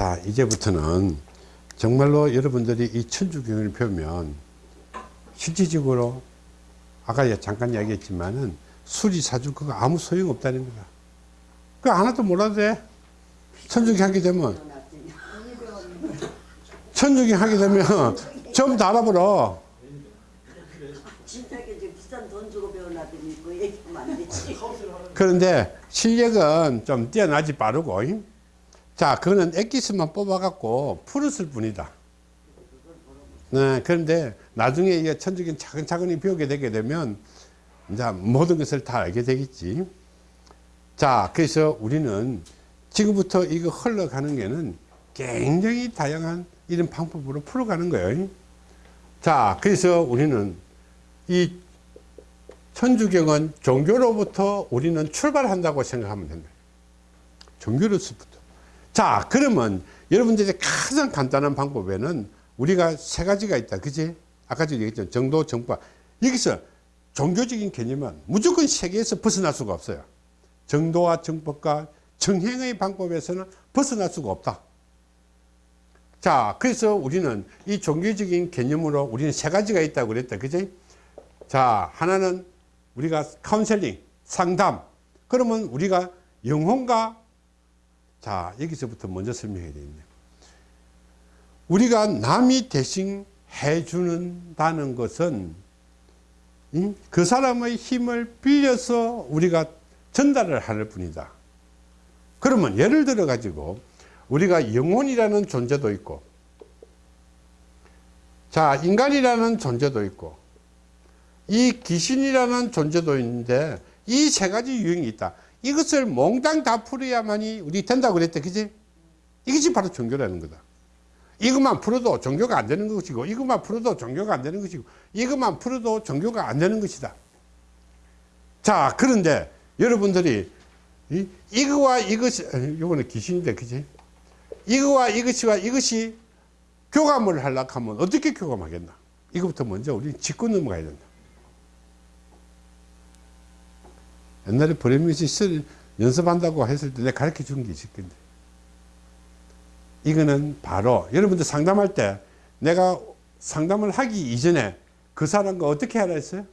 자 이제부터는 정말로 여러분들이 이 천주경을 배우면 실질적으로 아까 잠깐 이야기했지만은 수리 사주 그거 아무 소용 없다는 거다 그 하나도 몰라도 돼 천주경 하게 되면 천주경 하게 되면 전부 다 배우려더니 그. 그런데 실력은 좀 뛰어나지 빠르고 잉? 자 그거는 엑기스만 뽑아갖고 풀었을 뿐이다. 네, 그런데 나중에 이게 천주경 차근차근히 배우게 되게 되면 이제 모든 것을 다 알게 되겠지. 자 그래서 우리는 지금부터 이거 흘러가는 게는 굉장히 다양한 이런 방법으로 풀어가는 거예요. 자 그래서 우리는 이 천주경은 종교로부터 우리는 출발한다고 생각하면 된다. 종교로서부터 자 그러면 여러분들이 가장 간단한 방법에는 우리가 세 가지가 있다. 그지? 아까 전에 얘기했죠 정도 정파. 여기서 종교적인 개념은 무조건 세계에서 벗어날 수가 없어요. 정도와 정법과 정행의 방법에서는 벗어날 수가 없다. 자 그래서 우리는 이 종교적인 개념으로 우리는 세 가지가 있다고 그랬다. 그지? 자 하나는 우리가 카운셀링 상담. 그러면 우리가 영혼과 자 여기서부터 먼저 설명해야 되겠네요. 우리가 남이 대신 해주는다는 것은 그 사람의 힘을 빌려서 우리가 전달을 하는 뿐이다. 그러면 예를 들어 가지고 우리가 영혼이라는 존재도 있고 자 인간이라는 존재도 있고 이 귀신이라는 존재도 있는데 이 세 가지 유형이 있다 이것을 몽땅 다 풀어야만이 우리 된다고 그랬대 그지? 이것이 바로 종교라는 거다. 이것만 풀어도 종교가 안 되는 것이고 이것만 풀어도 종교가 안 되는 것이고 이것만 풀어도 종교가 안 되는 것이다. 자 그런데 여러분들이 이, 이거와 이것이 이거는 귀신인데 그지? 이거와 이것이와 이것이 교감을 하려고 하면 어떻게 교감하겠나? 이것부터 먼저 우리 짚고 넘어가야 된다 옛날에 브레미시 연습한다고 했을 때 내가 가르쳐 준 게 있을 건데. 이거는 바로 여러분들 상담할 때 내가 상담을 하기 이전에 그 사람과 어떻게 하라 했어요?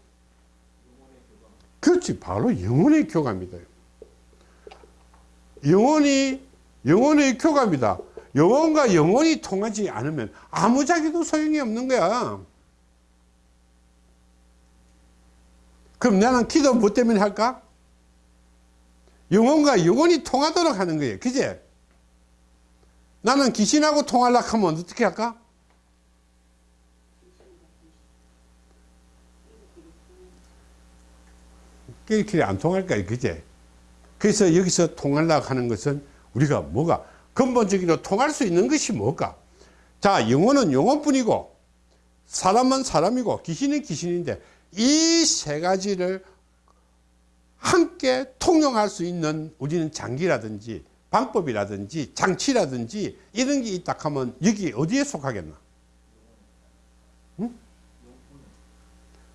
그렇지. 바로 영혼의 교감이다. 영혼이 영혼의 교감이다. 영혼과 영혼이 통하지 않으면 아무 자기도 소용이 없는 거야. 그럼 나는 기도 뭐 때문에 할까? 영혼과 영혼이 통하도록 하는 거예요 그제? 나는 귀신하고 통하려고 하면 어떻게 할까? 끼리끼리 안 통할까 그제? 그래서 여기서 통하려고 하는 것은 우리가 뭐가 근본적으로 통할 수 있는 것이 뭘까? 자 영혼은 영혼뿐이고 사람은 사람이고 귀신은 귀신인데 이 세 가지를 함께 통용할 수 있는 우리는 장기라든지 방법이라든지 장치라든지 이런 게 있다 하면 여기 어디에 속하겠나? 응?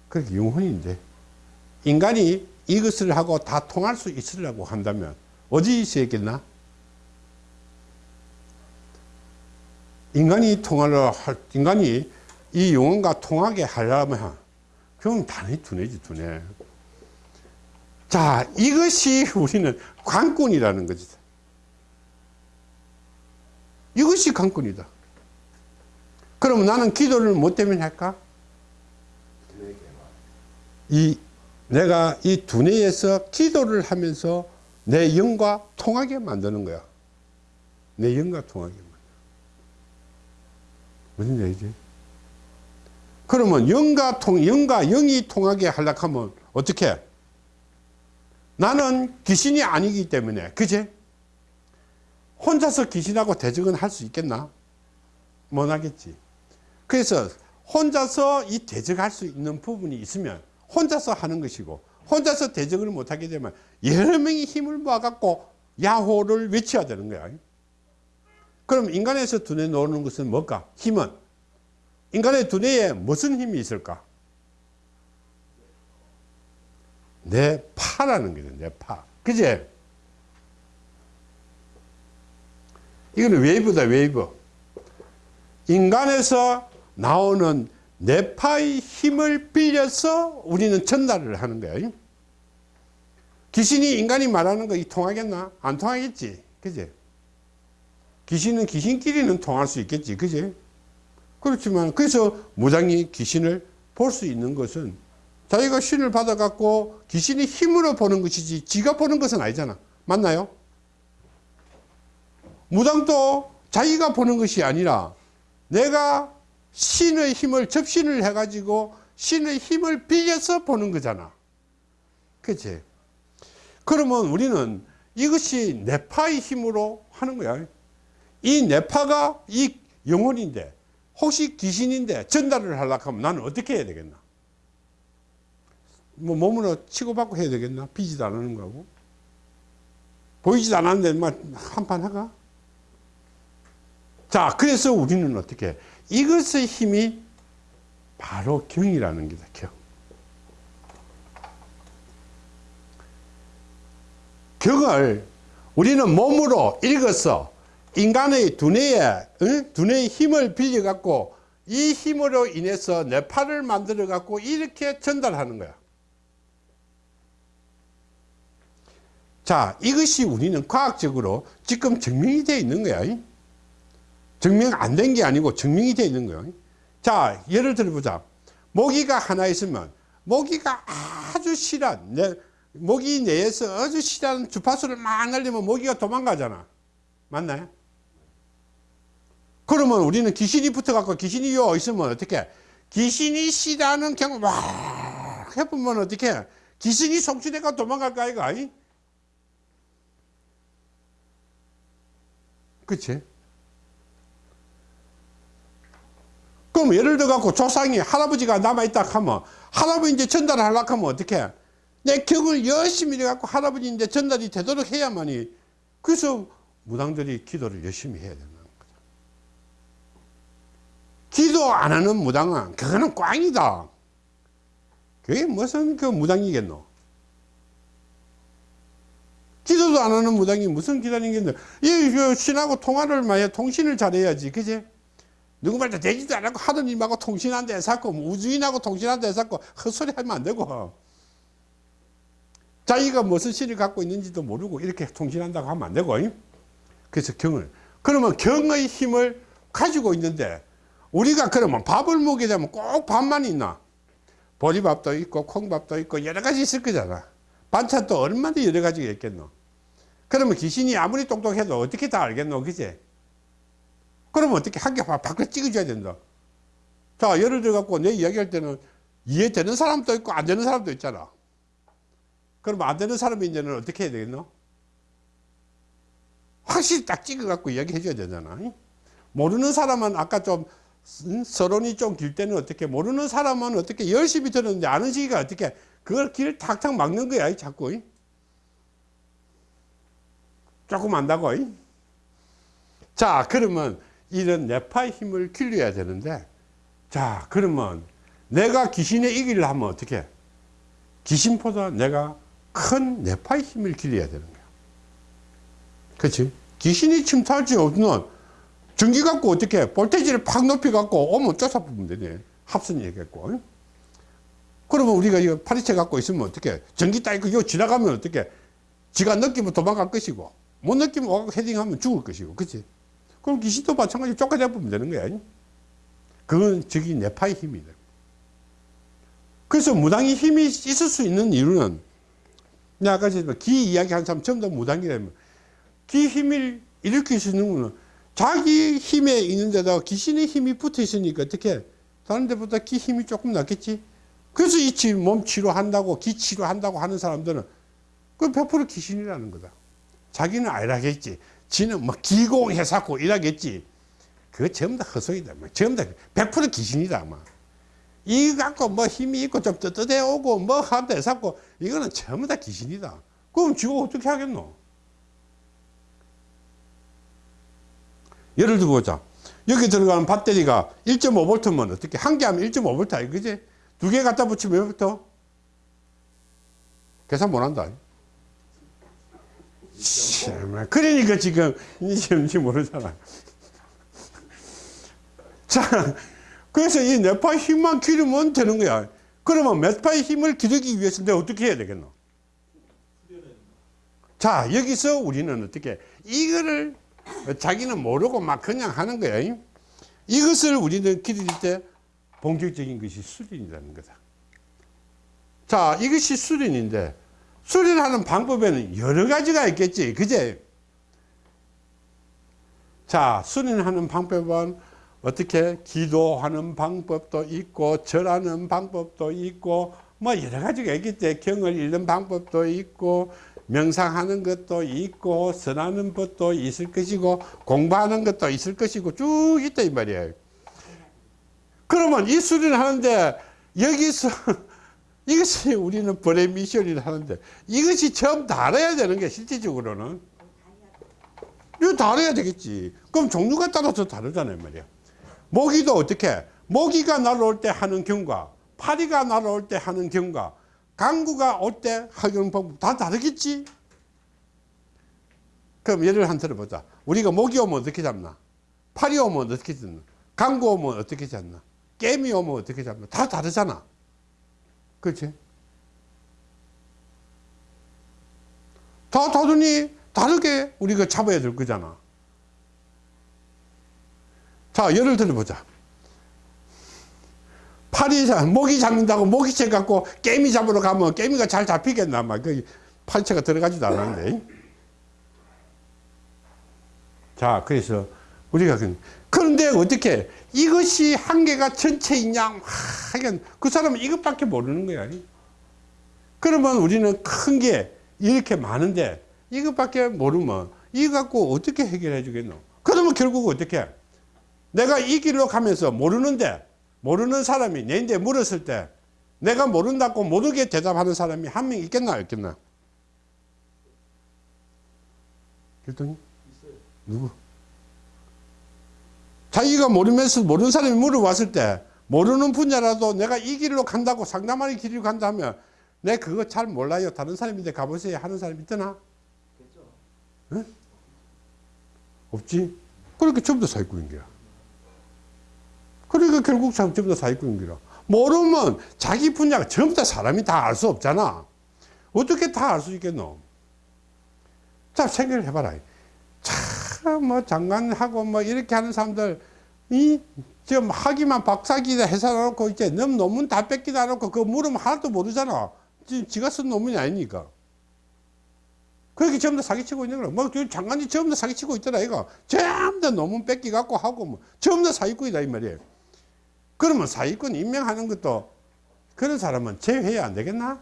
그게 영혼인데 인간이 이것을 하고 다 통할 수 있으려고 한다면 어디 있어야겠나? 인간이 통하려 할 인간이 이 영혼과 통하게 하려면 그건 단히 두뇌지 두뇌 자 이것이 우리는 관건이라는 거지. 이것이 관건이다. 그럼 나는 기도를 뭐 때문에 할까? 이 내가 이 두뇌에서 기도를 하면서 내 영과 통하게 만드는 거야. 내 영과 통하게 무슨 얘기지? 그러면 영과 통 영과 영이 통하게 하려고 하면 어떻게 나는 귀신이 아니기 때문에 그제 혼자서 귀신하고 대적은 할 수 있겠나? 못하겠지. 그래서 혼자서 이 대적할 수 있는 부분이 있으면 혼자서 하는 것이고 혼자서 대적을 못하게 되면 여러 명이 힘을 모아갖고 야호를 외쳐야 되는 거야. 그럼 인간에서 두뇌 놓는 것은 뭘까? 힘은? 인간의 두뇌에 무슨 힘이 있을까 내 파라는 거죠 내 파. 그제? 이거는 wave다 wave 인간에서 나오는 뇌파의 힘을 빌려서 우리는 전달을 하는 거야 귀신이 인간이 말하는 거이 통하겠나? 안 통하겠지 그지? 귀신은 귀신끼리는 통할 수 있겠지 그지? 그렇지만 그래서 무당이 귀신을 볼 수 있는 것은 자기가 신을 받아 갖고 귀신이 힘으로 보는 것이지 지가 보는 것은 아니잖아. 맞나요? 무당도 자기가 보는 것이 아니라 내가 신의 힘을 접신을 해 가지고 신의 힘을 빌려서 보는 거잖아. 그치? 그러면 우리는 이것이 내파의 힘으로 하는 거야. 이 내파가 이 영혼인데 혹시 귀신인데 전달을 하려고 하면 나는 어떻게 해야 되겠나 뭐 몸으로 치고받고 해야 되겠나? 비지도 않는 거고. 보이지도 않았는데 막 한판 하가? 자 그래서 우리는 어떻게 해? 이것의 힘이 바로 경이라는 게다 경. 경을 우리는 몸으로 읽어서 인간의 두뇌에 응? 두뇌의 힘을 빌려 갖고 이 힘으로 인해서 뇌파를 만들어 갖고 이렇게 전달하는 거야 자 이것이 우리는 과학적으로 지금 증명이 되어 있는 거야. 증명 안 된 게 아니고 증명이 되어 있는 거야. 자 예를 들어 보자. 모기가 하나 있으면 모기가 아주 실한 내, 모기 내에서 아주 실한 주파수를 막 날리면 모기가 도망가잖아. 맞나요? 그러면 우리는 귀신이 붙어갖고 귀신이 요 있으면 어떻게? 귀신이 싫어하는 경우 막 해보면 어떻게? 귀신이 송치대가 도망갈까 이거 그치? 그럼 예를 들어 갖고 조상이 할아버지가 남아있다 하면 할아버지 이제 전달을 하려고 하면 어떻게 내 격을 열심히 해 갖고 할아버지 이제 전달이 되도록 해야만이. 그래서 무당들이 기도를 열심히 해야 된다는 거죠. 기도 안 하는 무당은 그거는 꽝이다. 그게 무슨 그 무당이겠노 기도도 안 하는 무당이 무슨 기도하겠노 이 신하고 통화를 많이 통신을 잘해야지. 그지? 누구 말도 되지도 않고 하던 일하고 통신한데 해서 뭐 우주인하고 통신한데 해서 헛소리 하면 안 되고. 자기가 무슨 신을 갖고 있는지도 모르고 이렇게 통신한다고 하면 안 되고. 그래서 경을. 그러면 경의 힘을 가지고 있는데 우리가 그러면 밥을 먹게 되면 꼭 밥만 있나? 보리밥도 있고 콩밥도 있고 여러 가지 있을 거잖아 반찬도 얼마나 여러 가지가 있겠노? 그러면 귀신이 아무리 똑똑해도 어떻게 다 알겠노? 그제? 그러면 어떻게 한 개 밖을 찍어줘야 된다. 자 예를 들어 갖고 내 이야기할 때는 이해되는 사람도 있고 안 되는 사람도 있잖아. 그러면 안 되는 사람이 이제는 어떻게 해야 되겠노? 확실히 딱 찍어 갖고 이야기해 줘야 되잖아. 모르는 사람은 아까 좀 음, 서론이 좀 길 때는 어떻게 모르는 사람은 어떻게 열심히 들었는데 아는 시기가 어떻게 그걸 길을 탁탁 막는 거야 자꾸 조금 안다고 자 그러면 이런 뇌파의 힘을 길러야 되는데 자 그러면 내가 귀신의 이기를 하면 어떻게? 귀신보다 내가 큰 뇌파의 힘을 길러야 되는 거야. 그렇지 귀신이 침투할지 없는 전기 갖고 어떻게? 볼테이지를 팍 높이 갖고 오면 쫓아보면 되네. 합선 얘기했고 그러면 우리가 이거 파리채 갖고 있으면 어떻게 전기 딱 이거 지나가면 어떻게 지가 느끼면 도망갈 것이고 못 느끼면 헤딩하면 죽을 것이고 그치? 그럼 귀신도 마찬가지로 쫓아잡으면 되는 거야. 그건 저기 내파의 힘이다 그래서 무당이 힘이 있을 수 있는 이유는 내가 아까 기 이야기 한 사람 전부 다 무당이라면 기 힘을 일으킬 수 있는 거는 자기 힘에 있는 데다가 귀신의 힘이 붙어 있으니까 어떻게 다른 데보다 기 힘이 조금 낫겠지 그래서 이 몸 치료한다고 기 치료한다고 하는 사람들은 그100% 귀신이라는 거다. 자기는 아니라겠지. 지는 뭐 기공해사고 이라겠지. 그거 전부 다 헛소리다. 뭐 전부 다100% 귀신이다 뭐 이거 갖고 뭐 힘이 있고 좀 떳떳해 오고 뭐 하면 해사고 이거는 전부 다 귀신이다. 그럼 지가 어떻게 하겠노? 예를 들어 보자. 여기 들어가는 배터리가 1.5V면 어떻게 한 개 하면 1.5V 그지 두 개 갖다 붙이면 몇 부터 계산 못한다 참, 그러니까 지금 이제인지 모르잖아. 자, 그래서 이 뇌파의 힘만 기르면 되는 거야. 그러면 뇌파의 힘을 기르기 위해서 내가 어떻게 해야 되겠노? 자, 여기서 우리는 어떻게, 이거를 자기는 모르고 막 그냥 하는 거야. 이것을 우리는 기를 때 본격적인 것이 수련이라는 거다. 자, 이것이 수련인데, 수련하는 방법에는 여러 가지가 있겠지. 그제? 자, 수련하는 방법은 어떻게 기도하는 방법도 있고, 절하는 방법도 있고, 뭐 여러 가지가 있겠지. 경을 읽는 방법도 있고, 명상하는 것도 있고, 선하는 것도 있을 것이고, 공부하는 것도 있을 것이고, 쭉 있다, 이 말이에요. 그러면 이 수련을 하는데, 여기서, 이것이 우리는 벌의 미션이라 하는데, 이것이 처음 다 알아야 되는 게 실질적으로는. 이거 다 알아야 되겠지. 그럼 종류가 따라서 다르잖아요, 말이야. 모기도 어떻게? 모기가 날아올 때 하는 경과, 파리가 날아올 때 하는 경과, 강구가 올 때 하는 방법 다 다르겠지? 그럼 예를 한 들어보자. 우리가 모기 오면 어떻게 잡나? 파리 오면 어떻게 잡나? 강구 오면 어떻게 잡나? 깨미 오면 어떻게 잡나? 다 다르잖아. 그렇지? 다 다르니 다르게 우리가 잡아야 될 거잖아. 자, 예를 들어보자. 잡- 모기 잡는다고 모기채 갖고 깨미 잡으러 가면 깨미가 잘 잡히겠나? 막, 그, 팔채가 들어가지도 않았는데. 자, 그래서 우리가, 그- 그런데 어떻게, 이것이 한계가 전체 있냐? 하긴, 그 사람은 이것밖에 모르는 거야. 그러면 우리는 큰 게 이렇게 많은데, 이것밖에 모르면, 이거 갖고 어떻게 해결해 주겠노? 그러면 결국 어떻게? 내가 이 길로 가면서 모르는데 모르는 사람이 내인데 물었을 때 내가 모른다고 모르게 대답하는 사람이 한 명 있겠나 없겠나? 그랬더니 누구? 자기가 모르면서 모르는 사람이 물어봤을 때 모르는 분야라도 내가 이 길로 간다고 상담하는 길을 간다 하면 내 그거 잘 몰라요. 다른 사람인데 가보세요 하는 사람이 있더나? 응? 없지? 그러니까 전부 다 사기꾼인 거야. 그러니까 결국 참 전부 다 사기꾼인 거라. 모르면 자기 분야가 전부 다 사람이 다 알 수 없잖아. 어떻게 다 알 수 있겠노? 자, 생각을 해봐라. 참, 뭐, 장관하고 뭐, 이렇게 하는 사람들, 이, 지금 하기만 박사기다 해서 놓고, 이제 넘 논문 다 뺏기다 놓고, 그거 물으면 하나도 모르잖아. 지, 지가 쓴 논문이 아니니까. 그렇게 전부 다 사기치고 있는 거야. 뭐, 저 장관이 전부 다 사기치고 있더라, 이거. 전부 다 논문 뺏기 갖고 하고, 뭐, 전부 다 사기꾼이다, 이 말이에요. 그러면 사기꾼 임명하는 것도 그런 사람은 제외해야 안 되겠나?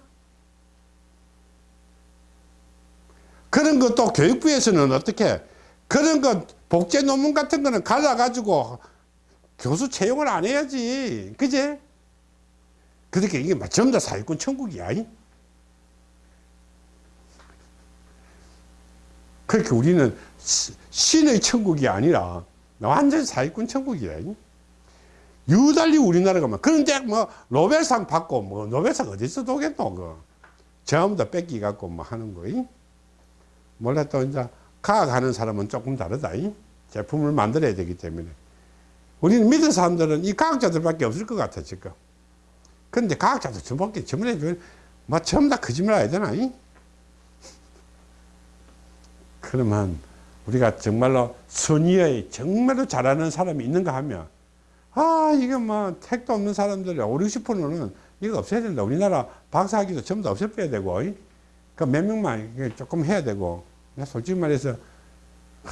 그런 것도 교육부에서는 어떻게, 그런 것, 복제 논문 같은 거는 갈라가지고 교수 채용을 안 해야지. 그제? 그렇게 이게 막 전부 다 사기꾼 천국이야. 이? 그렇게 우리는 시- 신의 천국이 아니라 완전 사기꾼 천국이야. 이? 유달리 우리나라가 막 그런데 뭐 노벨상 받고 뭐 노벨상 어디서 도겠노 그 전부 다 뺏기 갖고 뭐 하는 거 이? 몰라 또 이제 과학하는 사람은 조금 다르다 이? 제품을 만들어야 되기 때문에 우리는 믿는 사람들은 이 과학자들밖에 없을 것 같아 지금 근데 과학자들 전부밖에 전문해 뭐 전부 다 거짓말 해야 되나 이? 그러면 우리가 정말로 선의의 정말로 잘하는 사람이 있는가 하면 아, 이게 뭐, 택도 없는 사람들, 5, 60%는 이거 없애야 된다. 우리나라 박사학위도 전부 다 없애야 되고, 그 몇 명만 조금 해야 되고, 솔직히 말해서, 하,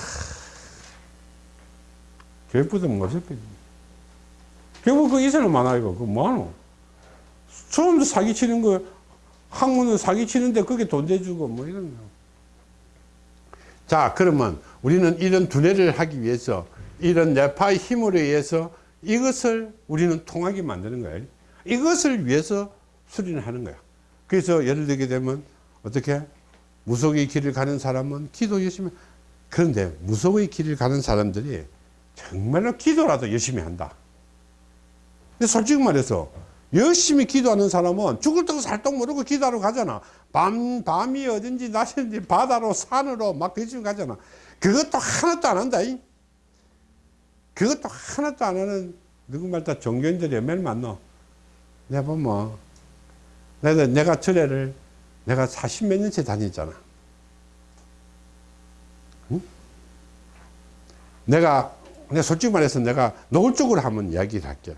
교육부도 거야. 결국 그 많아, 이거. 그거 뭐하노? 처음부터 사기치는 거, 학문은 사기치는데 그게 돈 대주고, 뭐 이런 거. 자, 그러면 우리는 이런 두뇌를 하기 위해서, 이런 뇌파의 힘으로 의해서 이것을 우리는 통하게 만드는 거예요. 이것을 위해서 수련을 하는 거야. 그래서 예를 들게 되면 어떻게 무속의 길을 가는 사람은 기도 열심히 그런데 무속의 길을 가는 사람들이 정말로 기도라도 열심히 한다. 근데 솔직히 말해서 열심히 기도하는 사람은 죽을 때고 살떡 모르고 기도하러 가잖아. 밤, 밤이 어딘지 낮인지 바다로 산으로 막 대충 가잖아. 그것도 하나도 안 한다. 이. 그것도 하나도 안 하는 누구말 다 종교인들이 얼마나 많노. 내가 보면 내가, 절에를 내가 40 몇 년째 다녔잖아. 응? 내가, 내가 솔직히 말해서 내가 노골적으로 한번 이야기를 할게.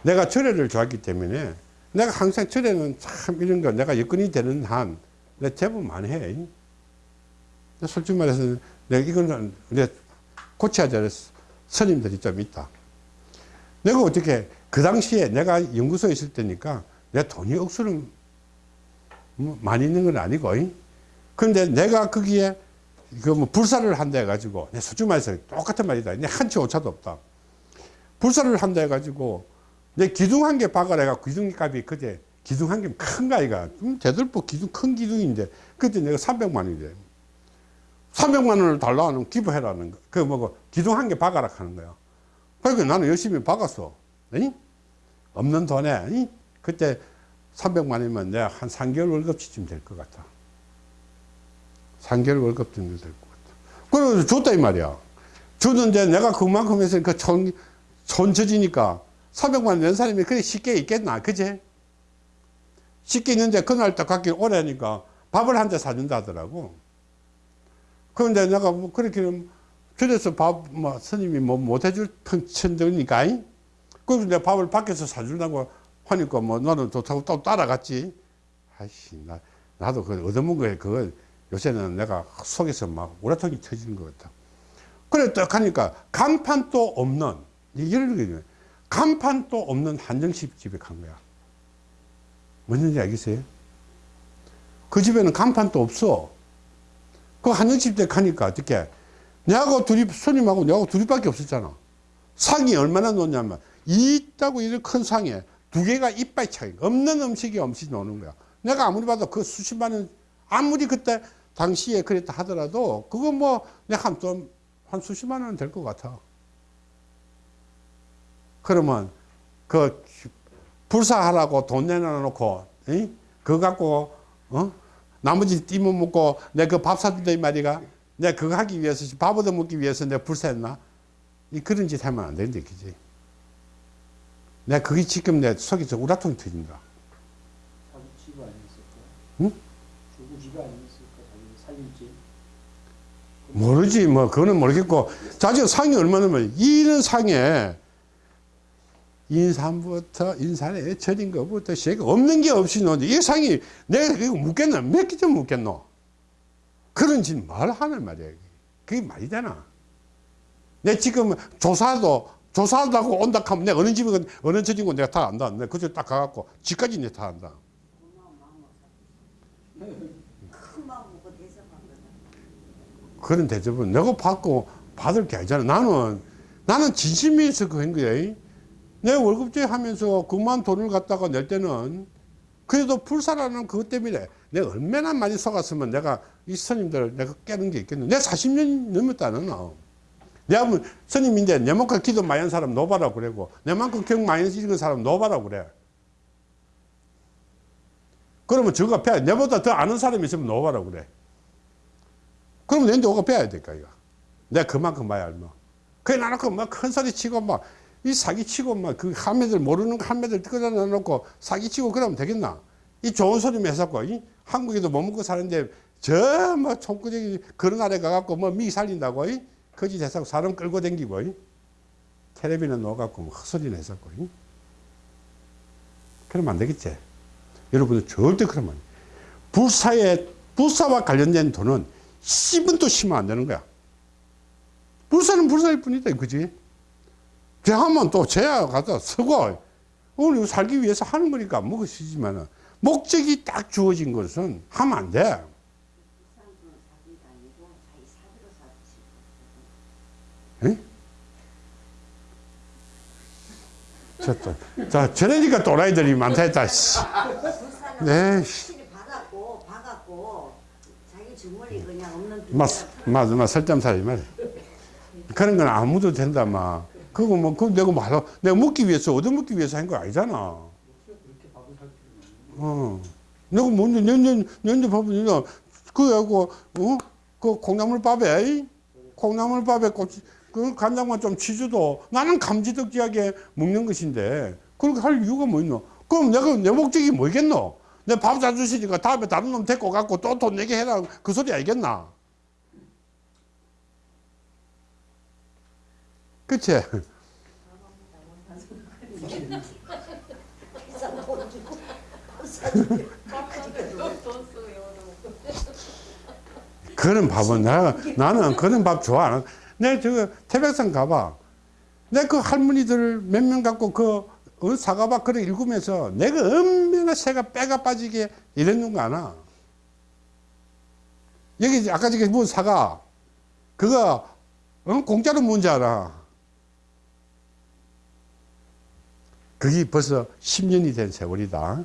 내가 절에를 좋아했기 때문에 내가 항상 절에는 참 이런 거 내가 여건이 되는 한 내가 제법 많이 해. 솔직히 말해서 내가 이거는 내가 고쳐야 될 스님들이 좀 있다. 내가 어떻게 그 당시에 내가 연구소에 있을 때니까 내 돈이 억수로 뭐 많이 있는 건 아니고 근데 내가 거기에 그 뭐 불사를 한다 해가지고 내 솔직히 말해서 똑같은 말이다 내 한치 오차도 없다 불사를 한다 해가지고 내 기둥 한 개 박아라 해가 기둥 값이 그때 기둥 한 개큰 음, 대들보 기둥 큰 기둥인데 그때 내가 300만 원이래 300만 원을 달라는 기부해라는 거. 그 뭐고 기둥 한 개 박아라 하는 거야. 그러니까 나는 열심히 박았어. 이? 없는 돈에 이? 그때 300만 원이면 내가 한 3개월 월급치쯤 될 것 같아. 3개월 월급 정도 될 것 같아. 그래서 줬다 이 말이야. 주는데 내가 그만큼 해서 그 천, 천쳐지니까 300만 원낸 사람이 그래 쉽게 있겠나. 그제? 쉽게 있는데 그날 딱 갖기 오래니까 밥을 한 대 사준다 하더라고. 그런데 내가 뭐 그렇게 그래서 밥, 뭐, 스님이 뭐 못해줄 천들니까, 그래서 내가 밥을 밖에서 사준다고 하니까 뭐 너는 좋다고 또 따라갔지. 아이씨, 나, 나도 그 얻어먹은 거에 그거 요새는 내가 속에서 막 우라통이 터지는 것 같아. 그래 딱 하니까 간판도 없는, 이런 게 간판도 없는 한정식 집에 간 거야. 뭔지 알겠어요? 그 집에는 간판도 없어. 그 한정집 때 가니까 어떻게 내하고 둘이 손님하고 내하고 둘이밖에 없었잖아 상이 얼마나 놓냐면 이 있다고 이런 큰 상에 두 개가 이빨 차이. 없는 음식이 음식 노는 거야. 내가 아무리 봐도 그 수십만 원 아무리 그때 당시에 그랬다 하더라도 그거 뭐 내가 한좀한 한 수십만 원은 될것 같아. 그러면 그 불사하라고 돈 내놔놓고 이? 그거 갖고 어? 나머지 띠못 먹고 내 그 밥 사준다 이 말이가 내 그거 하기 위해서 밥 얻어 먹기 위해서 내가 불사했나? 이 그런 짓 하면 안 되는데 그지 내가 그게 지금 내 속에서 우라통이 터진다. 집 아니었을까? 응? 집 아니었을까? 살림집? 모르지 뭐. 그거는 모르겠고. 자주 상이 얼마냐면 이런 상에 인삼부터 인산에 절인 것부터 시가 없는 게 없이 노는데 이 상이 내가 이거 묻겠나? 몇 개 좀 묻겠노? 그런 짓 말 하는 말이야 그게 말이 되나 내 지금 조사도 조사하다고 온다 하면 내가 어느 집에 어느 거 내가 다 안다 내가 그쪽 딱 가갖고 집까지 내가 다 안다. 그런 대접은 내가 받고 받을 게 아니잖아. 나는, 나는 진심에서 그한 거야. 내 월급제 하면서 그만 돈을 갖다가 낼 때는 그래도 불사라는 그것 때문에 내가 얼마나 많이 속았으면 내가 이 스님들 내가 깨는 게 있겠노. 내가 40년 넘었다는 나. 내가 뭐 스님인데 내만큼 기도 많이 한 사람 노바라고 그러고 내만큼 경 많이 읽은 사람 노바라고 그래. 그러면 저거 배야. 내보다 더 아는 사람이 있으면 노바라고 그래. 그러면 내한테 오가 배워야 될까, 이거. 내가 그만큼 봐야 알마. 그래, 나놓고 막 큰 소리 치고 막, 이 사기 치고 막, 그 한매들 모르는 거 한매들 끌어다 놓고 사기 치고 그러면 되겠나? 이 좋은 소리만 해서고, 이 한국에도 못 먹고 사는데, 저, 뭐, 총구쟁이 그런 아래 가갖고 뭐 미 살린다고, 이 거짓 해서 사람 끌고 댕기고, 이 텔레비는 넣어갖고 뭐 헛소리 내서고, 이 그러면 안 되겠지. 여러분들 절대 그러면. 불사에, 불사와 관련된 돈은 10원도 쉬면 안 되는 거야. 불사는 불사일 뿐이다, 그지? 대하면 또 제야 가서 쓰고, 오늘 살기 위해서 하는 거니까 먹어 쓰지만은, 목적이 딱 주어진 것은 하면 안 돼. 부산도 사기가 아니고 자기 또, 자, 저러니까 또라이들이 많다 했다, 씨. 네, 확실히 받았고 박았고 자기 주머니 그냥 없는 맞, 맞, 맞, 설점살이 말. 그런 건 아무도 된다, 막. 그거 뭐, 그 내가 뭐, 내가 먹기 위해서, 얻어먹기 위해서 한 거 아니잖아. 어. 내가 뭔데, 년년, 년년 밥은, 나, 그래갖고, 어? 그 콩나물밥에, 콩나물밥에 고추, 그 간장만 좀 치줘도 나는 감지덕지하게 먹는 것인데, 그렇게 할 이유가 뭐 있노? 그럼 내가, 내 목적이 뭐겠노? 내 밥 사주시니까 다음에 다른 놈 데리고 갖고 또 돈 내게 해라. 그 소리 알겠나? 그치? 그런 밥은 나, 나는 그런 밥 좋아. 안 하- 내 저 태백산 가봐. 내 그 할머니들 몇 명 갖고 그 어, 사과밥 그래 읽으면서 내가 얼마나 새가 빼가 빠지게 이랬는 거 아나? 여기 아까 저기 뭐 사과 그거 어? 공짜로 뭔지 알아? 그게 벌써 10년이 된 세월이다.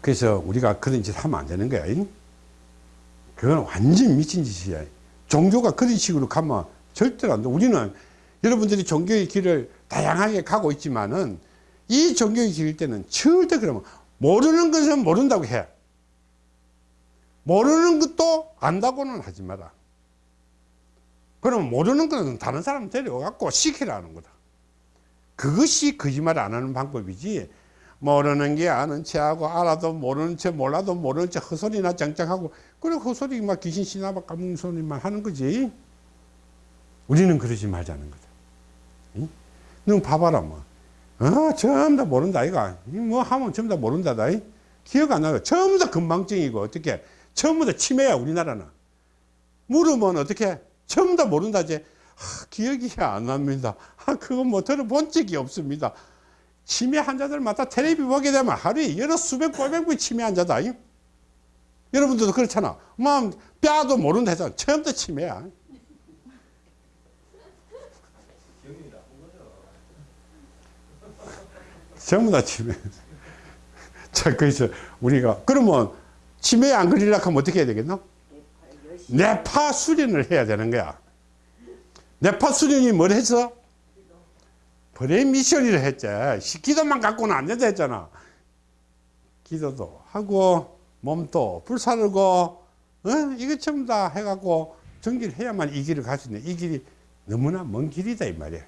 그래서 우리가 그런 짓 하면 안 되는 거야. 잉? 그건 완전 미친 짓이야. 종교가 그런 식으로 가면 절대로 안 돼. 우리는 여러분들이 종교의 길을 다양하게 가고 있지만은 이 종교의 길일 때는 절대 그러면 모르는 것은 모른다고 해. 모르는 것도 안다고는 하지 마라. 그러면 모르는 것은 다른 사람 데려가고 시키라는 거다. 그것이 거짓말 안 하는 방법이지. 모르는 게 아는 체하고 알아도 모르는 체 몰라도 모르는 체 헛소리나 짱짱하고 그래 헛소리 막 귀신 신나봐 까먹는 소리만 하는 거지. 우리는 그러지 말자는 거다. 응? 너 봐봐라 뭐. 어, 전부 다 모른다 이가. 뭐 하면 전부 다 모른다다 이? 기억 안 나요. 전부 다 건망증이고 어떻게. 전부 다 치매야 우리나라는. 물으면 어떻게. 전부 다 모른다지. 아, 기억이 안 납니다. 아, 그거 뭐 들어본 적이 없습니다 치매 환자들마다 텔레비 보게 되면 하루에 여러 수백 꼴백 분 치매 환자다. 이? 여러분들도 그렇잖아. 뭐 뼈도 모른다 해서 처음부터 치매야. 전부 다 치매. 자, 그래서 우리가 그러면 치매에 안 걸리려고 하면 어떻게 해야 되겠노? 뇌파 수련을 해야 되는 거야. 뇌파 수련이 뭘 했어? brain mission이라 했지. 시- 기도만 갖고는 안 된다 했잖아. 기도도 하고, 몸도 불사르고, 어? 이거 전부 다 해갖고 정기를 해야만 이 길을 갈 수 있네. 이 길이 너무나 먼 길이다, 이 말이야.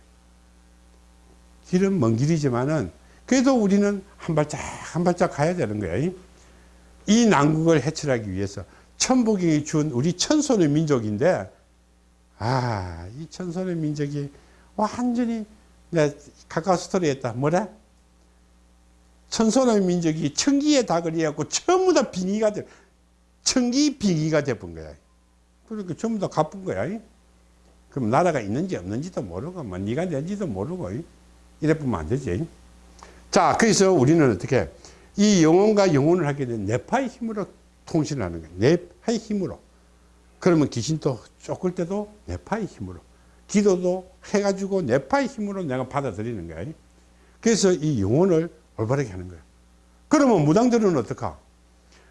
길은 먼 길이지만은, 그래도 우리는 한 발짝, 한 발짝 가야 되는 거야. 이 난국을 해결하기 위해서 천복이 준 우리 천손의 민족인데, 아, 이 천손의 민족이 완전히 내가 카카오 스토리 했다. 뭐래? 천손의 민족이 청기에 닭을 이어갖고 전부 다 빙의가 돼. 청기 빙의가 돼본 거야. 그러니까 전부 다 갚은 거야. 그럼 나라가 있는지 없는지도 모르고, 뭐, 네가 낸지도 모르고, 이래 보면 안 되지. 자, 그래서 우리는 어떻게, 이 영혼과 영혼을 하게 된 뇌파의 힘으로 통신을 하는 거야. 뇌파의 힘으로. 그러면 귀신도 쫓을 때도 뇌파의 힘으로. 기도도 해가지고 뇌파의 힘으로 내가 받아들이는 거야. 그래서 이 영혼을 올바르게 하는 거야. 그러면 무당들은 어떡하?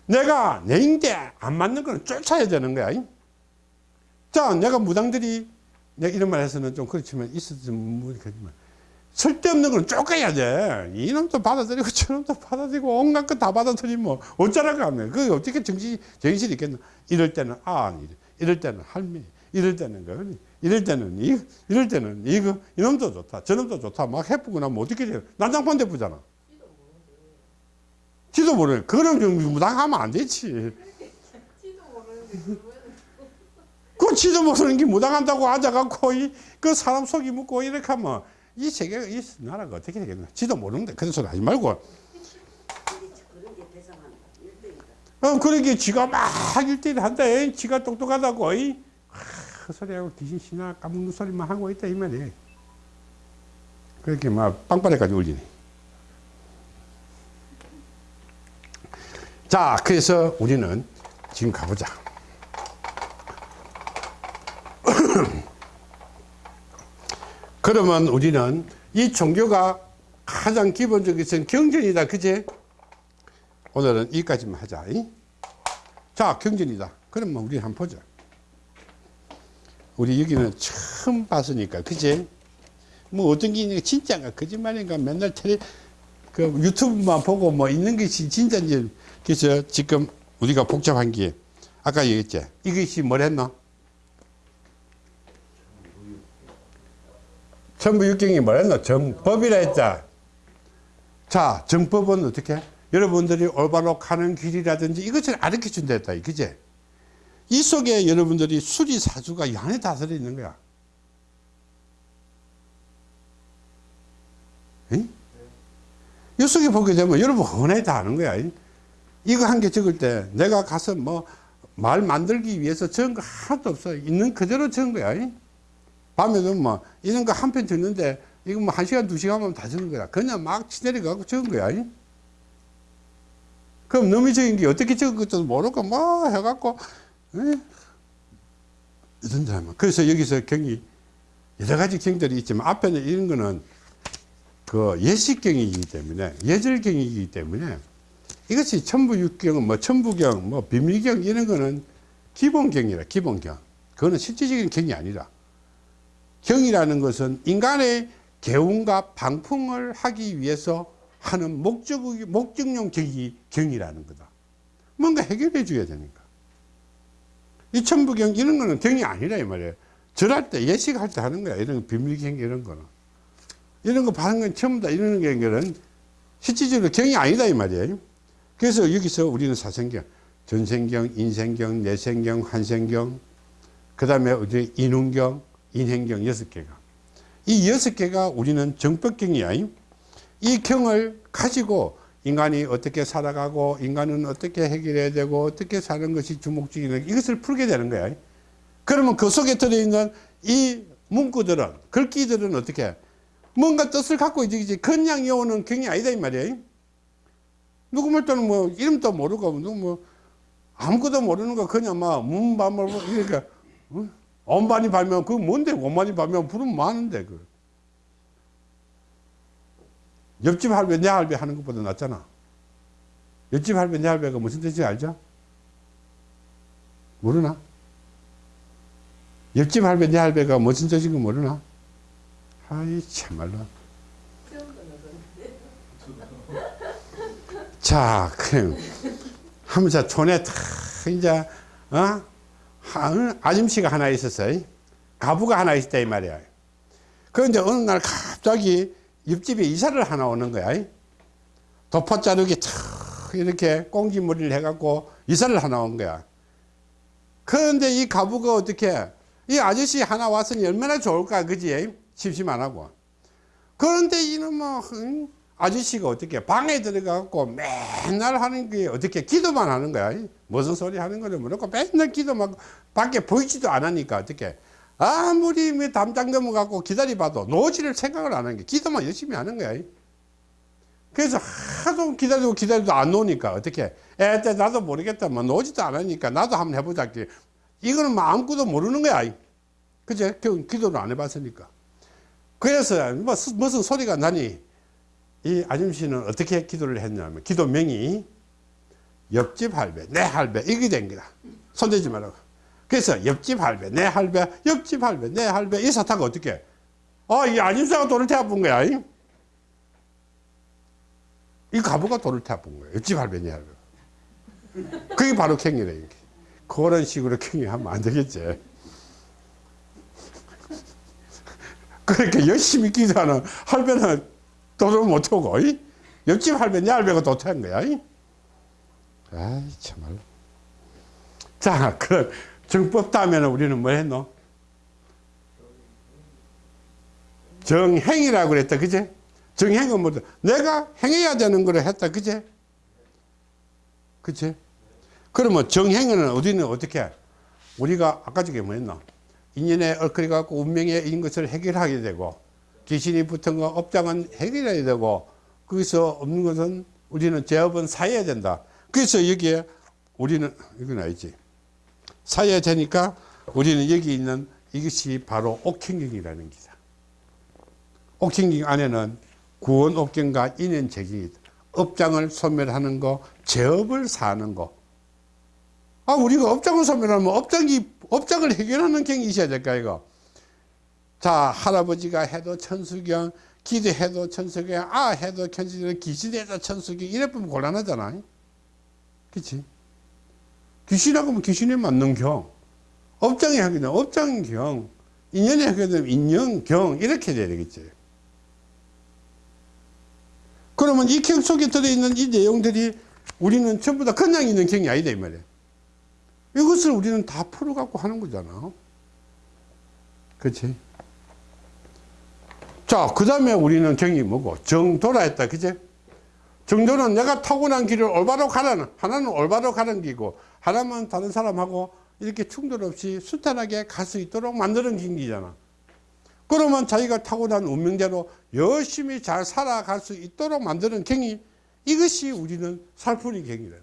내가 내 인대 안 맞는 거는 쫓아야 되는 거야. 자, 내가 무당들이 내가 이런 말 해서는 좀 그렇지만 있어도 좀 그렇지만 쓸데없는 건 쫓아야 돼. 이놈도 받아들이고 저놈도 받아들이고 온갖 거 다 받아들이면 어쩌라고 하면 그게 어떻게 정신, 정신이 있겠나. 이럴 때는 아, 이럴 때는 할머니, 이럴 때는 그, 이럴 때는 이, 이럴 때는 이거, 이놈도 좋다. 저놈도 좋다. 막 해보고 나면 어떻게 돼요? 난장판 대부잖아. 지도 모르는 좀 무당하면 안 되지. 그 지도 모르는 게 무당한다고 앉아갖고 이, 그 사람 속이 묻고 이렇게 하면 이 세계가 이 나라가 어떻게 되겠나 지도 모르는데 그런 소리 하지 말고 그런. 어 그러게 지가 막 일대일 한다 이. 지가 똑똑하다고 이. 하, 그 소리하고 귀신 신나 까먹는 소리만 하고 있다 이 말이야 그렇게 막 빵빠레까지 울리네. 자 그래서 우리는 지금 가보자. 그러면 우리는 이 종교가 가장 기본적인 경전이다 그제? 오늘은 여기까지만 하자 이? 자 경전이다. 그러면 우리 한번 보자 우리 여기는 처음 봤으니까 그제 뭐 어떤 게 진짜인가 거짓말인가 맨날 텔레 그 유튜브만 보고 뭐 있는 것이 진짜인지 그래서 지금 우리가 복잡한 게 아까 얘기했지 이것이 뭐랬노? 천부육경이 뭐랬노? 정법이라 했자 자 정법은 어떻게? 여러분들이 올바로 가는 길이라든지 이것을 가르쳐 준다 했다 그제? 이 속에 여러분들이 수리사주가 이 안에 다 들어있는 거야 응? 이 속에 보게 되면 여러분 헌에 다 아는 거야. 이거 한 개 적을 때 내가 가서 뭐 말 만들기 위해서 적은 거 하나도 없어. 있는 그대로 적은 거야. 밤에도 뭐 이런 거 한 편 적는데 이거 뭐 한 시간 두 시간 하면 다 적은 거야. 그냥 막 치내려가고 적은 거야. 그럼 너무 적은 게 어떻게 적은 것도 모르고 뭐 해갖고 에? 이런 사람. 그래서 여기서 경이 여러 가지 경들이 있지만 앞에는 이런 거는 그 예식경이기 때문에 예절경이기 때문에 이것이 천부육경, 뭐 천부경, 뭐 비밀경 이런 거는 기본경이라 기본경. 그거는 실질적인 경이 아니라 경이라는 것은 인간의 개운과 방풍을 하기 위해서 하는 목적 목적용 경이 경이라는 거다. 뭔가 해결해 줘야 되니까. 이 천부경 이런 거는 경이 아니라 이 말이에요. 절할 때 예식할 때 하는 거야. 이런 비밀경 이런 거는. 이런 거 받은 건 전부 다 이런 경계는 실질적으로 경이 아니다 이 말이에요. 그래서 여기서 우리는 사생경, 전생경, 인생경, 내생경, 환생경, 그 다음에 어디 인운경, 인행경 여섯 개가. 이 여섯 개가 우리는 정법경이야. 이 경을 가지고 인간이 어떻게 살아가고 인간은 어떻게 해결해야 되고 어떻게 사는 것이 주목적인 이것을 풀게 되는 거야. 그러면 그 속에 들어있는 이 문구들은 글귀들은 어떻게 뭔가 뜻을 갖고 있지 그냥 이오는 경이 아니다 이 말이에요 누구 말때는 뭐 이름도 모르고 누구 뭐 아무것도 모르는 거 그냥 막 문밤을 이렇게 어? 엄반이 발면 그거 뭔데 엄반이 발면 부르면 많은데 그 옆집 할배 내 할배 하는 것보다 낫잖아 옆집 할배 내 할배가 무슨 뜻인지 알죠? 모르나? 옆집 할배 내 할배가 무슨 뜻인지 모르나? 아이 참말로 자 그럼 하면서 촌에 탁 이제 어한 아줌씨가 하나 있었어요 가부가 하나 있었다 이 말이야 그 이제 어느 날 갑자기 옆집에 이사를 하나 오는 거야. 도포 자르기 탁 이렇게 꽁지머리를 해갖고 이사를 하나 온 거야. 그런데 이 가부가 어떻게 이 아저씨 하나 왔으니 얼마나 좋을까 그지? 심심 안 하고. 그런데 이놈 뭐 아저씨가 어떻게 방에 들어가고 맨날 하는 게 어떻게 기도만 하는 거야. 무슨 소리 하는 거를 모르고 맨날 기도만 밖에 보이지도 않으니까 어떻게 아무리 뭐 담장 넘어가고 기다려봐도 노지를 생각을 안 하는 게 기도만 열심히 하는 거야. 그래서 하도 기다리고 기다려도 안 노니까 어떻게? 에 나도 모르겠다 뭐 노지도 않으니까 나도 한번 해보자. 이거는 뭐 아무것도 모르는 거야. 그제? 기도를 안 해봤으니까. 그래서 뭐 무슨 소리가 나니? 이 아줌씨는 어떻게 기도를 했냐면 기도명이 옆집 할배 내 할배 이게 된 거다. 손대지 말라고 그래서 옆집 할배 내 할배 옆집 할배 내 할배 이 사타가 어떻게 아이 아줌씨가 돈을 태워본 거야 이, 이 가부가 돈을 태워본 거야 옆집 할배 내 할배. 그게 바로 캥이래 그런 식으로 캥이 하면 안 되겠지. 그렇게 열심히 기도하는 할배는 돈을 못 오고 이? 옆집 할배 내 할배가 도태한 거야 이? 아이 참말로 자 그럼 정법 다음에는 우리는 뭐 했노? 정행이라고 그랬다 그제? 정행은 뭐 내가 행해야 되는 거를 했다 그제? 그치 그러면 정행은 우리는 어떻게 우리가 아까 저게 뭐였나 인연에 얽혀져 갖고 운명에 있는 것을 해결하게 되고 귀신이 붙은 거 업장은 해결해야 되고 거기서 없는 것은 우리는 제업은 사야 된다. 그래서 여기에 우리는 이건 아니지 사야 되니까 우리는 여기 있는 이것이 바로 옥행경이라는 기사. 옥행경 안에는 구원옥경과 인연책이 있다 업장을 소멸하는 거 제업을 사는 거. 아, 우리가 업장을 소멸하면 업장이, 업장을 해결하는 경이 있어야 될까, 이거. 자, 할아버지가 해도 천수경, 기도해도 천석에 아 해도 천석에 귀신해도 천석에 이래 보면 곤란하잖아. 그치 귀신하고 하면 귀신에 맞는 경 업장에 하게 되면 업장경 인연에 하게 되면 인연경 이렇게 돼야 되겠지 그러면 이 경 속에 들어있는 이 내용들이 우리는 전부 다 그냥 있는 경이 아니다 이 말이야 이것을 우리는 다 풀어갖고 하는 거잖아 그치 자, 그 다음에 우리는 정이 뭐고? 정도라 했다. 그제? 정도는 내가 타고난 길을 올바로 가라는, 하나는 올바로 가는 길이고, 하나는 다른 사람하고 이렇게 충돌 없이 순탄하게 갈 수 있도록 만드는 길이잖아. 그러면 자기가 타고난 운명대로 열심히 잘 살아갈 수 있도록 만드는 경이, 이것이 우리는 살풀이 경이라는 거야.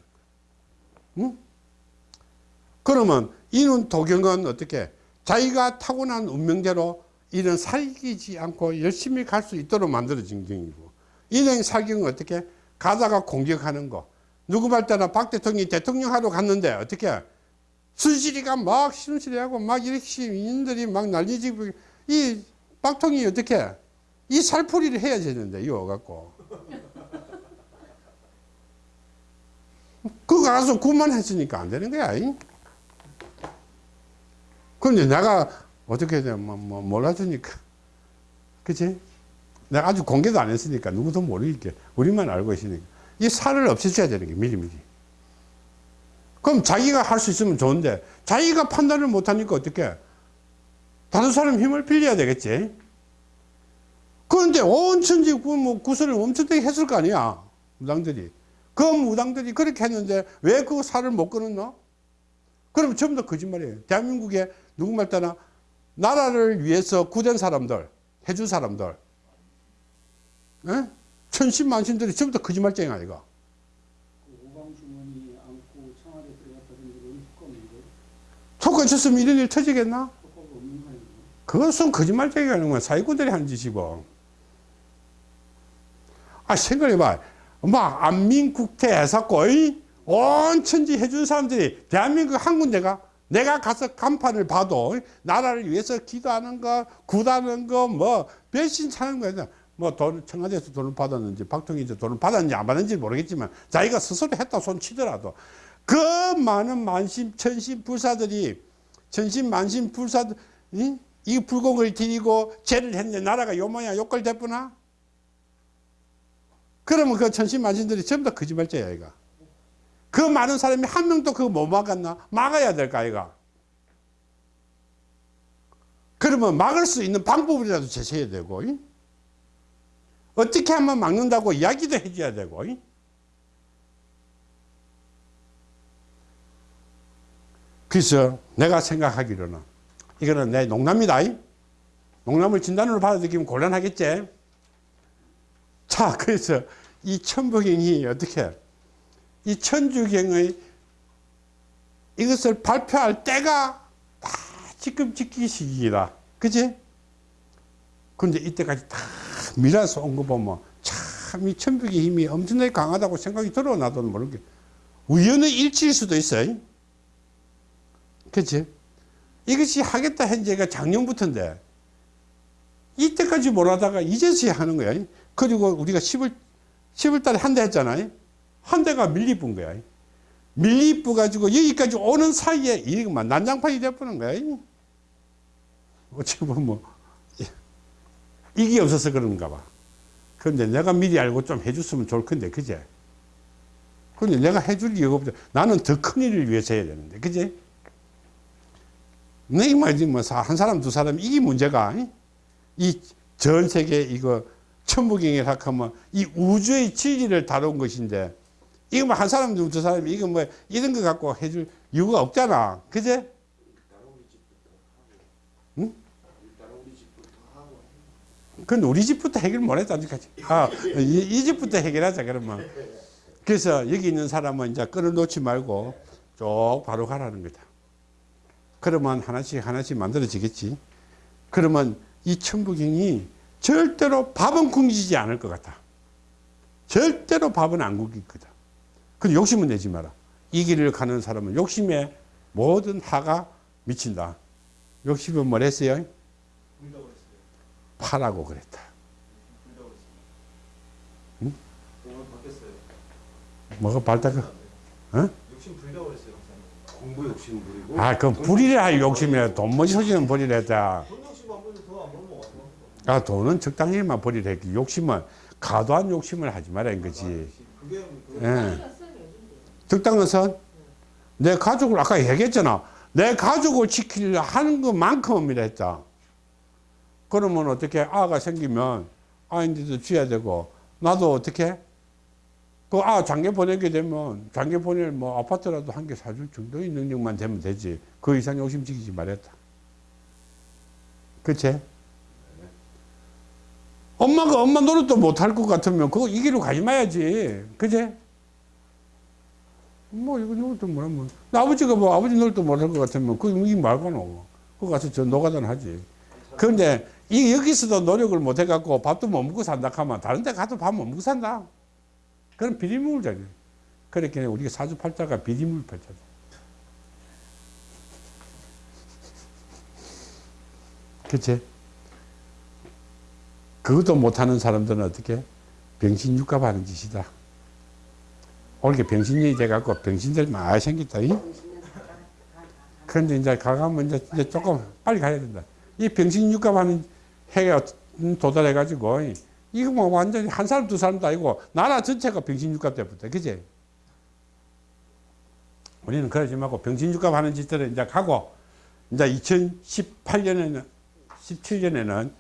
응? 그러면 이는 도경은 어떻게? 자기가 타고난 운명대로 이런 살기지 않고 열심히 갈 수 있도록 만들어진 경이고 이런 살경은 어떻게 가다가 공격하는 거 누구 말 때나 박 대통령이 대통령 하러 갔는데 어떻게 수시리가 막 신실하고 막 이렇게 인들이 막 난리지고 이 박통이 어떻게 이 살풀이를 해야 되는데 이거 갖고 그거 가서 구만 했으니까 안 되는 거야 이? 그런데 내가 어떻게 되면 뭐, 뭐 몰라주니까 그치? 내가 아주 공개도 안 했으니까 누구도 모르게 우리만 알고 있으니까 이 살을 없애줘야 되는 게 미리미리. 그럼 자기가 할 수 있으면 좋은데 자기가 판단을 못하니까 어떻게? 다른 사람 힘을 빌려야 되겠지. 그런데 온 천지 구, 뭐 구설을 엄청나게 했을 거 아니야 무당들이. 그 무당들이 그렇게 했는데 왜 그 살을 못 끊었나 그럼 전부 다 거짓말이에요. 대한민국에 누구 말 따나? 나라를 위해서 구된 사람들, 해준 사람들, 에? 천신만신들이 전부 다 거짓말쟁이 아이가. 효과 있었으면 이런 일 터지겠나? 그것은 거짓말쟁이가 하는 거야. 사기꾼들이 하는 짓이고. 아, 생각해봐. 막, 안민국태 해사고, 온 천지 해준 사람들이 대한민국 한 군데가 내가 가서 간판을 봐도 나라를 위해서 기도하는 거, 구다는 거, 뭐, 배신 차는 거야. 뭐, 돈, 청와대에서 돈을 받았는지, 박통위에서 돈을 받았는지 안 받았는지 모르겠지만, 자기가 스스로 했다 손 치더라도, 그 많은 만신, 천신 불사들이, 천신, 만신 불사들, 이, 이 불공을 드리고 죄를 했는데 나라가 요 모양 욕걸 됐구나? 그러면 그 천신, 만신들이 전부 다 거짓말쟁이야, 이가. 그 많은 사람이 한 명도 그거 못 막았나? 막아야 될까, 아이가? 그러면 막을 수 있는 방법이라도 제시해야 되고, 이? 어떻게 하면 막는다고 이야기도 해줘야 되고, 이? 그래서 내가 생각하기로는, 이거는 내 농담이다, 이? 농담을 진단으로 받아들이면 곤란하겠지? 자, 그래서 이 천부경이 어떻게, 이 천주경의 이것을 발표할 때가 다 지금 지키 시기이다. 그지? 근데 이때까지 다 밀어서 온 거 보면 참 이 천북의 힘이 엄청나게 강하다고 생각이 들어 나도 모르게 우연의 일치일 수도 있어요. 그치? 이것이 하겠다 현재가 작년부터인데 이때까지 못 하다가 이제서야 하는 거야. 그리고 우리가 10월 10월 달에 한 대 했잖아요. 한 대가 밀리뿐 거야. 밀리뿌 가지고 여기까지 오는 사이에 이만 난장판이 돼버는 거야. 어찌 보면 뭐, 이게 없어서 그런가 봐. 그런데 내가 미리 알고 좀 해줬으면 좋을 건데, 그제? 근데 내가 해줄 이유가 없죠. 나는 더 큰 일을 위해서 해야 되는데, 그제? 내 말이지, 뭐, 한 사람, 두 사람, 이게 문제가, 이 전 세계 이거, 천부경이라 하면 이 우주의 진리를 다룬 것인데, 이거 뭐 한 사람, 두 사람, 이거 뭐 이런 거 갖고 해줄 이유가 없잖아. 그제? 응? 근데 우리 집부터 해결 못 했다. 아, 이, 이 집부터 해결하자, 그러면. 그래서 여기 있는 사람은 이제 끊어놓지 말고 쭉 바로 가라는 거다. 그러면 하나씩 하나씩 만들어지겠지. 그러면 이 천부경이 절대로 밥은 굶기지 않을 것 같아. 절대로 밥은 안 굶길 거다. 근데 욕심은 내지 마라. 이 길을 가는 사람은 욕심에 모든 하가 미친다. 욕심은 뭘 했어요? 파라고 그랬다. 응? 뭐가 발달까? 응? 욕심 불려 그랬어요. 공부 욕심 부리고. 아, 그 불이라 욕심이야. 돈 머지 소지는 버리랬다. 아, 돈은 적당히만 버리랬기. 욕심은 과도한 욕심을 하지 말아 인 거지. 적당한 예. 선. 내 가족을 아까 얘기했잖아. 내 가족을 지키려 하는 것만큼이랬다. 그러면 어떻게 아가 생기면 아인데도 줘야 되고 나도 어떻게 그 아 장계 보내게 되면 장계 보낼 뭐 아파트라도 한 개 사줄 정도의 능력만 되면 되지. 그 이상 욕심 지키지 말랬다. 그치? 엄마가 엄마 노릇도 못할 것 같으면 그거 이 길로 가지 마야지. 그치? 뭐 이거 노릇도 뭐라면 나 아버지가 뭐 아버지 노릇도 못할 것 같으면 그이 말고는 그거 가서 저 노가다는 하지. 그런데 이 여기서도 노력을 못 해갖고 밥도 못 먹고 산다 하면 다른 데 가도 밥 못 먹고 산다. 그런 비리물자지. 그렇게 우리가 사주팔자가 비리물 팔자다. 그치? 그것도 못하는 사람들은 어떻게? 병신육갑 하는 짓이다. 올게 병신년이 돼갖고 병신들 많이 생겼다. 이? 그런데 이제 가가면 이제 조금 빨리 가야 된다. 이 병신육갑 하는 해가 도달해가지고, 이거 뭐 완전히 한 사람, 두 사람도 아니고, 나라 전체가 병신육갑 때부터, 그지? 우리는 그러지 말고 병신육갑 하는 짓들을 이제 가고, 이제 2018년에는, 17년에는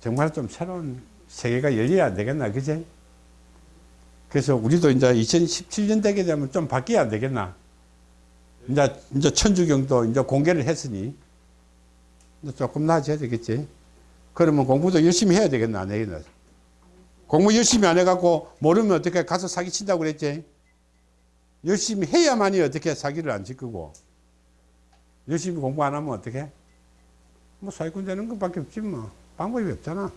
정말 좀 새로운 세계가 열려야 되겠나, 그지? 그래서 우리도 이제 2017년 되게 되면 좀 바뀌어야 안 되겠나? 이제, 이제 천주경도 이제 공개를 했으니, 조금 나아져야 되겠지. 그러면 공부 도 열심히 해야 되겠나, 안 되겠나? 공부 열심히 안 해갖고 모르면 어떻게 가서 사기 친다고 그랬지? 열심히 해야만이 어떻게 사기를 안 치고 열심히 공부 안 하면 어떻게? 뭐 사기꾼 되는 것밖에 없지 뭐. 방법이 없잖아.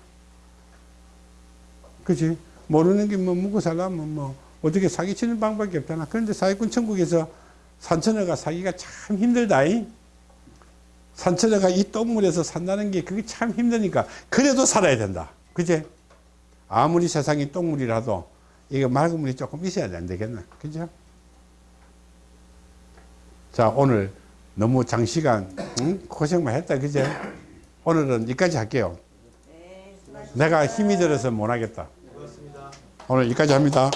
그치? 모르는 게 뭐 묵고 살려면 뭐 어떻게 사기치는 방법이 없잖아. 그런데 사기꾼 천국에서 산천어가 사기가 참 힘들다잉. 산천어가 이 똥물에서 산다는 게 그게 참 힘드니까 그래도 살아야 된다. 그제? 아무리 세상이 똥물이라도 이거 맑은 물이 조금 있어야 안 되겠나. 그죠? 자, 오늘 너무 장시간 응? 고생만 했다. 그제? 오늘은 여기까지 할게요. 네. 내가 힘이 들어서 못 하겠다. 그렇습니다. 오늘 여기까지 합니다.